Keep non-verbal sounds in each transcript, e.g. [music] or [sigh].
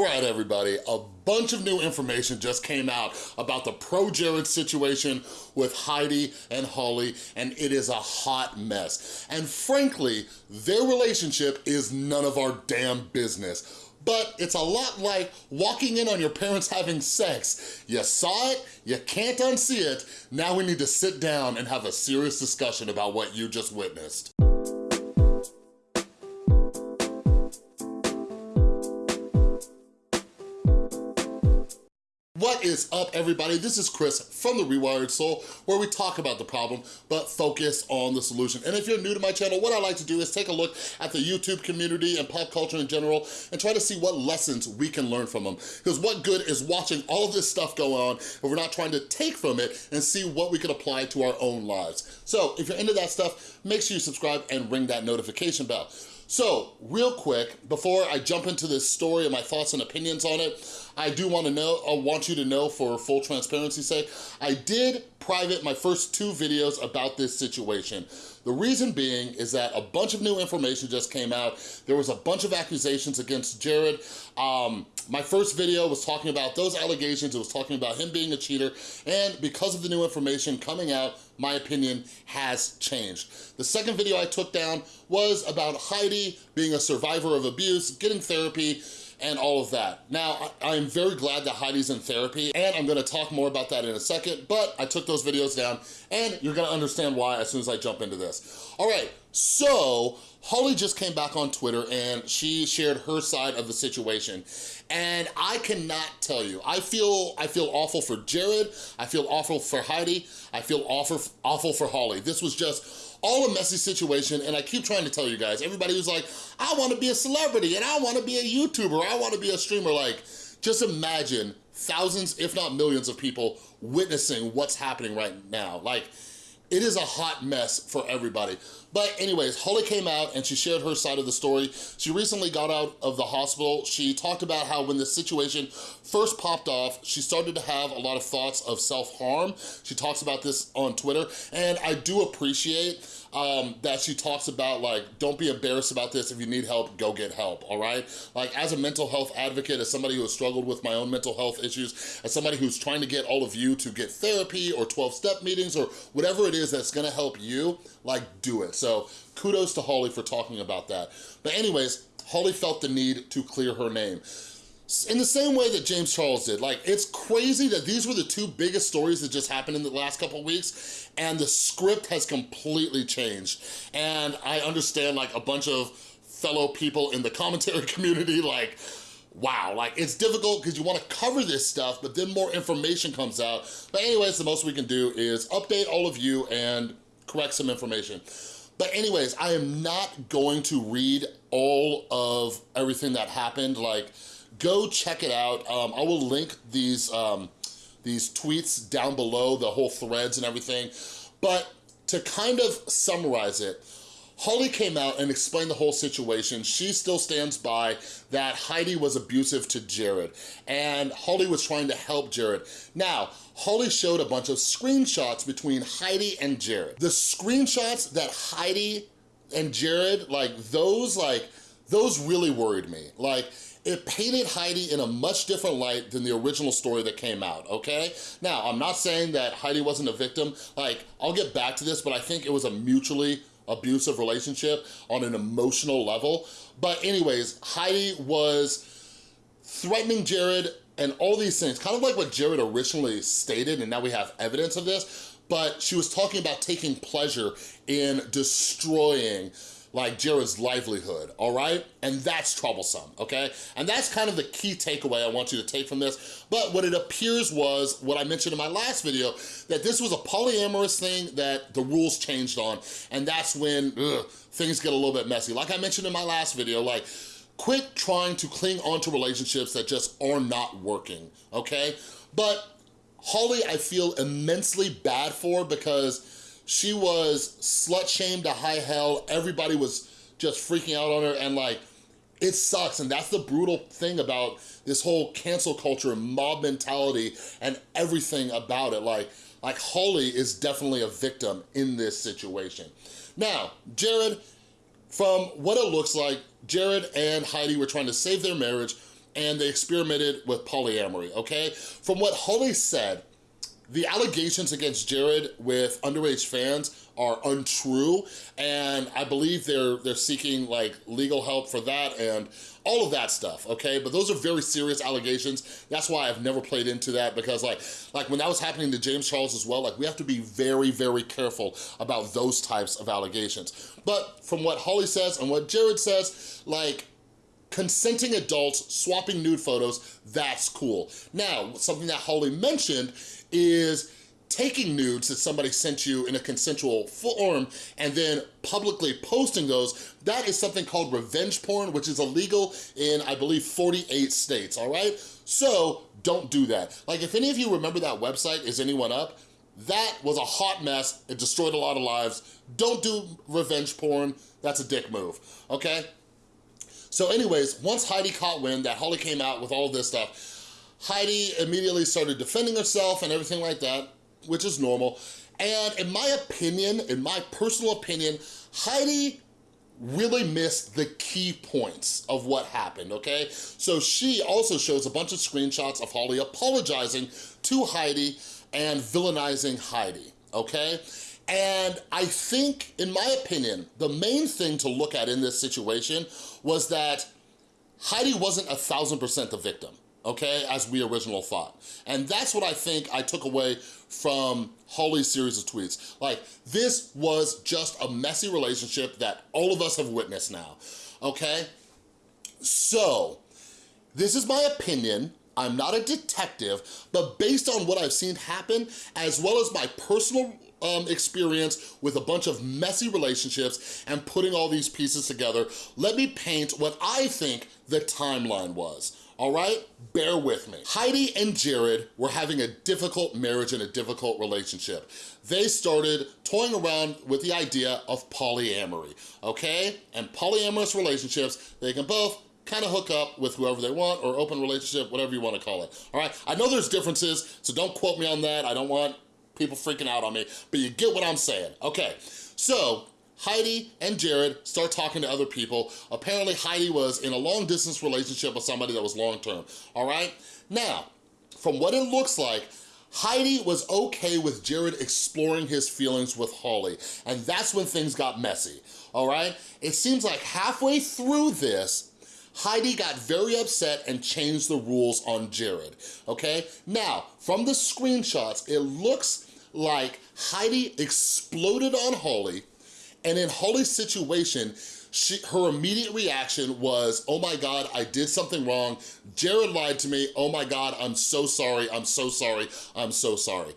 All right, everybody, a bunch of new information just came out about the ProJared situation with Heidi and Holly, and it is a hot mess. And frankly, their relationship is none of our damn business but it's a lot like walking in on your parents having sex. You saw it, you can't unsee it, now we need to sit down and have a serious discussion about what you just witnessed. What is up, everybody? This is Chris from The Rewired Soul, where we talk about the problem, but focus on the solution. And if you're new to my channel, what I like to do is take a look at the YouTube community and pop culture in general and try to see what lessons we can learn from them. Because what good is watching all this stuff go on if we're not trying to take from it and see what we can apply to our own lives. So if you're into that stuff, make sure you subscribe and ring that notification bell. So, real quick, before I jump into this story and my thoughts and opinions on it, I do want to know, I want you to know for full transparency's sake, I did private my first two videos about this situation. The reason being is that a bunch of new information just came out. There was a bunch of accusations against Jared. Um, my first video was talking about those allegations. It was talking about him being a cheater. And because of the new information coming out, my opinion has changed. The second video I took down was about Heidi being a survivor of abuse, getting therapy, and all of that. Now, I'm very glad that Heidi's in therapy, and I'm gonna talk more about that in a second, but I took those videos down, and you're gonna understand why as soon as I jump into this. All right, so Holly just came back on Twitter and she shared her side of the situation. And I cannot tell you, I feel I feel awful for Jared, I feel awful for Heidi, I feel awful, awful for Holly. This was just all a messy situation and I keep trying to tell you guys, everybody who's like, I wanna be a celebrity and I wanna be a YouTuber, I wanna be a streamer, like, just imagine thousands, if not millions of people witnessing what's happening right now. Like, it is a hot mess for everybody. But anyways, Holly came out and she shared her side of the story. She recently got out of the hospital. She talked about how when the situation first popped off, she started to have a lot of thoughts of self-harm. She talks about this on Twitter, and I do appreciate um, that she talks about like, don't be embarrassed about this. If you need help, go get help, all right? Like as a mental health advocate, as somebody who has struggled with my own mental health issues, as somebody who's trying to get all of you to get therapy or 12-step meetings or whatever it is that's gonna help you, like do it. So kudos to Holly for talking about that. But anyways, Holly felt the need to clear her name in the same way that James Charles did. Like, it's crazy that these were the two biggest stories that just happened in the last couple weeks, and the script has completely changed. And I understand, like, a bunch of fellow people in the commentary [laughs] community, like, wow, like, it's difficult because you want to cover this stuff, but then more information comes out. But anyways, the most we can do is update all of you and correct some information. But anyways, I am not going to read all of everything that happened, like, go check it out. Um, I will link these, um, these tweets down below, the whole threads and everything. But to kind of summarize it, Holly came out and explained the whole situation. She still stands by that Heidi was abusive to Jared and Holly was trying to help Jared. Now, Holly showed a bunch of screenshots between Heidi and Jared. The screenshots that Heidi and Jared, like those, like, those really worried me. Like, it painted Heidi in a much different light than the original story that came out, okay? Now, I'm not saying that Heidi wasn't a victim. Like, I'll get back to this, but I think it was a mutually abusive relationship on an emotional level. But anyways, Heidi was threatening Jared and all these things, kind of like what Jared originally stated, and now we have evidence of this, but she was talking about taking pleasure in destroying like Jared's livelihood, all right? And that's troublesome, okay? And that's kind of the key takeaway I want you to take from this. But what it appears was, what I mentioned in my last video, that this was a polyamorous thing that the rules changed on, and that's when ugh, things get a little bit messy. Like I mentioned in my last video, like, quit trying to cling onto relationships that just are not working, okay? But Holly, I feel immensely bad for because she was slut-shamed to high hell. Everybody was just freaking out on her and like, it sucks. And that's the brutal thing about this whole cancel culture mob mentality and everything about it. Like, like Holly is definitely a victim in this situation. Now, Jared, from what it looks like, Jared and Heidi were trying to save their marriage and they experimented with polyamory, okay? From what Holly said, the allegations against Jared with underage fans are untrue, and I believe they're they're seeking like legal help for that and all of that stuff, okay? But those are very serious allegations. That's why I've never played into that because like, like when that was happening to James Charles as well, like we have to be very, very careful about those types of allegations. But from what Holly says and what Jared says, like consenting adults swapping nude photos, that's cool. Now, something that Holly mentioned is taking nudes that somebody sent you in a consensual form and then publicly posting those, that is something called revenge porn, which is illegal in, I believe, 48 states, all right? So don't do that. Like if any of you remember that website, Is Anyone Up? That was a hot mess. It destroyed a lot of lives. Don't do revenge porn. That's a dick move, okay? So anyways, once Heidi caught wind that Holly came out with all this stuff, Heidi immediately started defending herself and everything like that, which is normal. And in my opinion, in my personal opinion, Heidi really missed the key points of what happened, okay? So she also shows a bunch of screenshots of Holly apologizing to Heidi and villainizing Heidi, okay? And I think, in my opinion, the main thing to look at in this situation was that Heidi wasn't a thousand percent the victim, okay, as we originally thought. And that's what I think I took away from Holly's series of tweets. Like, this was just a messy relationship that all of us have witnessed now, okay? So, this is my opinion. I'm not a detective, but based on what I've seen happen, as well as my personal um, experience with a bunch of messy relationships and putting all these pieces together, let me paint what I think the timeline was all right? Bear with me. Heidi and Jared were having a difficult marriage and a difficult relationship. They started toying around with the idea of polyamory, okay? And polyamorous relationships, they can both kind of hook up with whoever they want or open relationship, whatever you want to call it, all right? I know there's differences, so don't quote me on that. I don't want people freaking out on me, but you get what I'm saying. Okay, so Heidi and Jared start talking to other people. Apparently Heidi was in a long distance relationship with somebody that was long-term, all right? Now, from what it looks like, Heidi was okay with Jared exploring his feelings with Holly, and that's when things got messy, all right? It seems like halfway through this, Heidi got very upset and changed the rules on Jared, okay? Now, from the screenshots, it looks like Heidi exploded on Holly, and in Holly's situation, she, her immediate reaction was, oh my God, I did something wrong. Jared lied to me. Oh my God, I'm so sorry. I'm so sorry. I'm so sorry.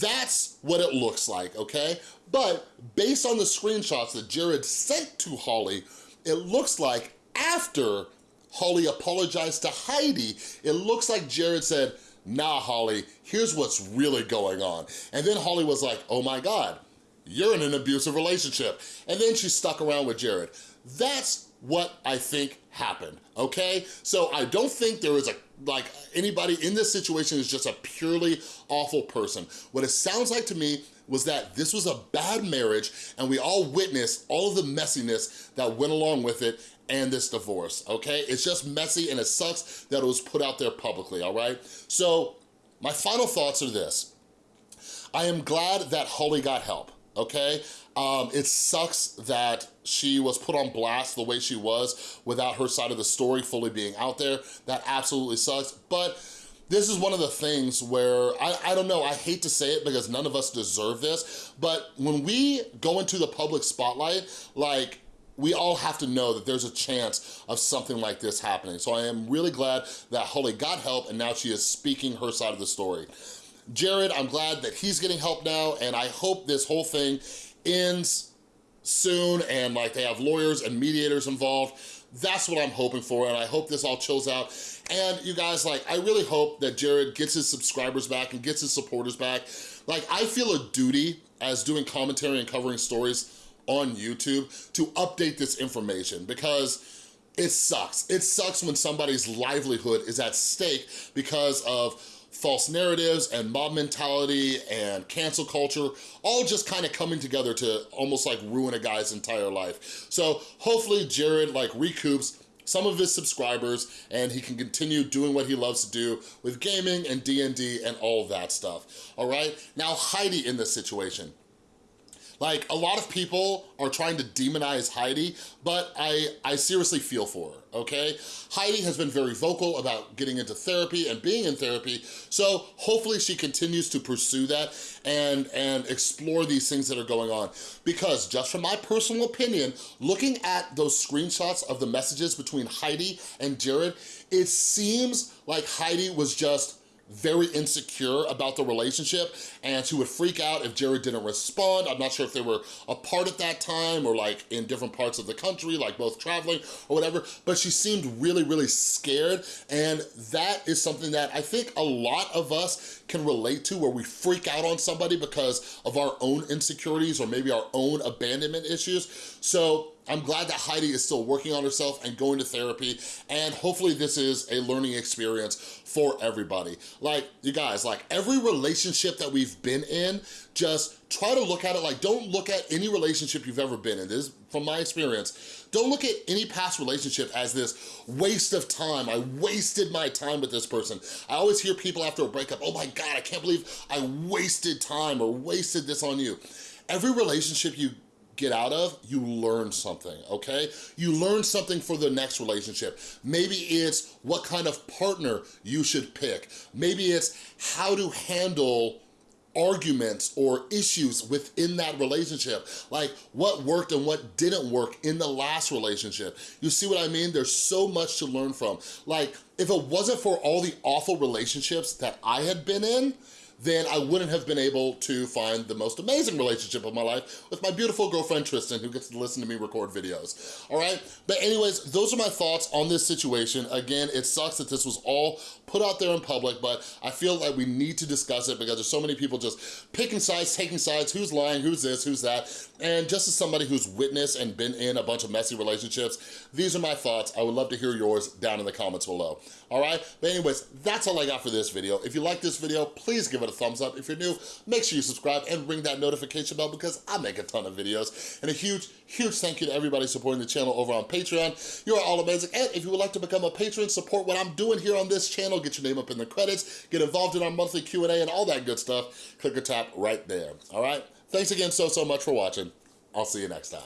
That's what it looks like, okay? But based on the screenshots that Jared sent to Holly, it looks like after Holly apologized to Heidi, it looks like Jared said, nah, Holly, here's what's really going on. And then Holly was like, oh my God, you're in an abusive relationship. And then she stuck around with Jared. That's what I think happened, okay? So I don't think there is a, like, anybody in this situation is just a purely awful person. What it sounds like to me was that this was a bad marriage and we all witnessed all of the messiness that went along with it and this divorce, okay? It's just messy and it sucks that it was put out there publicly, all right? So my final thoughts are this. I am glad that Holly got help okay? Um, it sucks that she was put on blast the way she was without her side of the story fully being out there. That absolutely sucks, but this is one of the things where, I, I don't know, I hate to say it because none of us deserve this, but when we go into the public spotlight, like, we all have to know that there's a chance of something like this happening. So I am really glad that Holly got help and now she is speaking her side of the story. Jared, I'm glad that he's getting help now, and I hope this whole thing ends soon and like they have lawyers and mediators involved. That's what I'm hoping for, and I hope this all chills out. And you guys, like, I really hope that Jared gets his subscribers back and gets his supporters back. Like, I feel a duty as doing commentary and covering stories on YouTube to update this information because it sucks. It sucks when somebody's livelihood is at stake because of false narratives and mob mentality and cancel culture, all just kind of coming together to almost like ruin a guy's entire life. So hopefully Jared like recoups some of his subscribers and he can continue doing what he loves to do with gaming and D&D and all that stuff, all right? Now Heidi in this situation. Like, a lot of people are trying to demonize Heidi, but I, I seriously feel for her, okay? Heidi has been very vocal about getting into therapy and being in therapy, so hopefully she continues to pursue that and, and explore these things that are going on. Because just from my personal opinion, looking at those screenshots of the messages between Heidi and Jared, it seems like Heidi was just very insecure about the relationship and she would freak out if Jared didn't respond. I'm not sure if they were apart at that time or like in different parts of the country, like both traveling or whatever, but she seemed really, really scared and that is something that I think a lot of us can relate to where we freak out on somebody because of our own insecurities or maybe our own abandonment issues. So I'm glad that Heidi is still working on herself and going to therapy, and hopefully this is a learning experience for everybody. Like, you guys, like every relationship that we've been in, just try to look at it like, don't look at any relationship you've ever been in. This is from my experience. Don't look at any past relationship as this waste of time. I wasted my time with this person. I always hear people after a breakup, oh my God, I can't believe I wasted time or wasted this on you. Every relationship you get out of, you learn something, okay? You learn something for the next relationship. Maybe it's what kind of partner you should pick. Maybe it's how to handle arguments or issues within that relationship. Like what worked and what didn't work in the last relationship. You see what I mean? There's so much to learn from. Like if it wasn't for all the awful relationships that I had been in, then I wouldn't have been able to find the most amazing relationship of my life with my beautiful girlfriend, Tristan, who gets to listen to me record videos, all right? But anyways, those are my thoughts on this situation. Again, it sucks that this was all put out there in public, but I feel like we need to discuss it because there's so many people just picking sides, taking sides, who's lying, who's this, who's that, and just as somebody who's witnessed and been in a bunch of messy relationships, these are my thoughts. I would love to hear yours down in the comments below, all right? But anyways, that's all I got for this video. If you like this video, please give it a thumbs up. If you're new, make sure you subscribe and ring that notification bell because I make a ton of videos. And a huge, huge thank you to everybody supporting the channel over on Patreon. You are all amazing. And if you would like to become a patron, support what I'm doing here on this channel, get your name up in the credits, get involved in our monthly Q&A and all that good stuff, click or tap right there, all right? Thanks again so, so much for watching. I'll see you next time.